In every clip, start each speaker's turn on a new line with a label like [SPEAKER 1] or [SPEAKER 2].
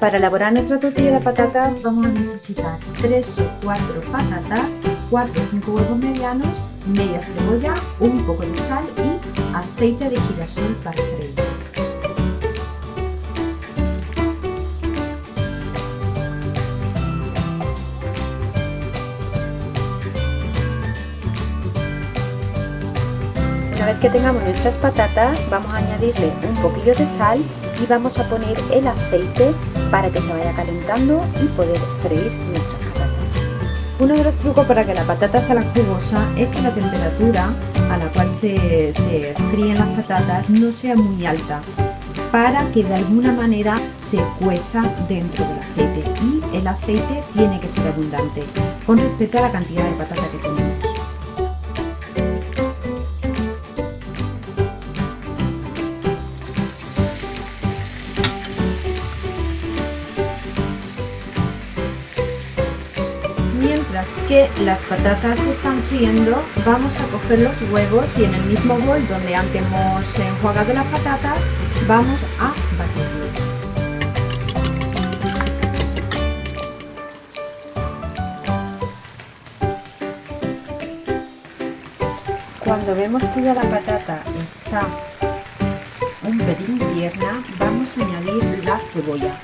[SPEAKER 1] Para elaborar nuestra tortilla de patatas vamos a necesitar 3 o 4 patatas, 4 o 5 huevos medianos, media cebolla, un poco de sal y aceite de girasol para freír. Una vez que tengamos nuestras patatas vamos a añadirle un poquillo de sal y vamos a poner el aceite para que se vaya calentando y poder freír patatas. Uno de los trucos para que la patata salga jugosa es que la temperatura a la cual se, se fríen las patatas no sea muy alta para que de alguna manera se cueza dentro del aceite y el aceite tiene que ser abundante con respecto a la cantidad de patata que tenemos. Mientras que las patatas están friendo, vamos a coger los huevos y en el mismo bol donde antes hemos enjuagado las patatas, vamos a batirlo. Cuando vemos que ya la patata está un pelín tierna, vamos a añadir la cebolla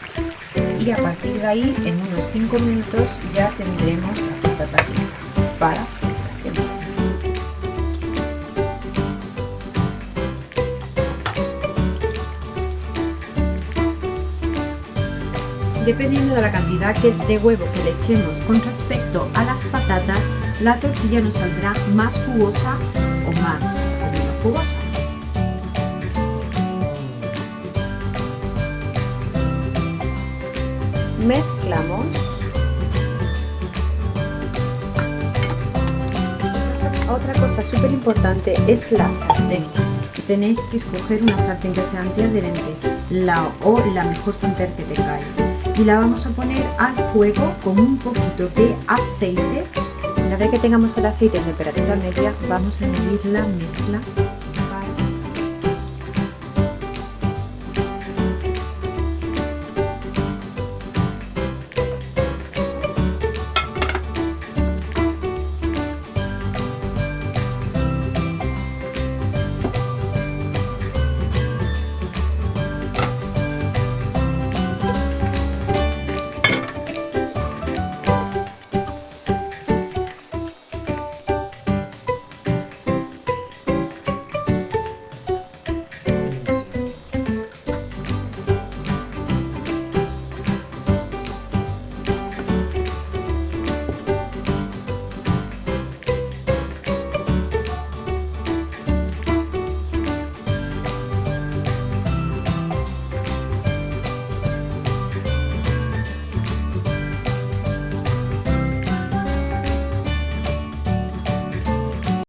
[SPEAKER 1] y a partir de ahí en unos 5 minutos ya tendremos para ser Dependiendo de la cantidad de huevo que le echemos con respecto a las patatas, la tortilla nos saldrá más jugosa o más jugosa. mezclamos otra cosa súper importante es la sartén. Tenéis que escoger una sartén que sea antiadherente la, o la mejor sartén que tengáis y la vamos a poner al fuego con un poquito de aceite. Una vez que tengamos el aceite en temperatura media vamos a añadir la mezcla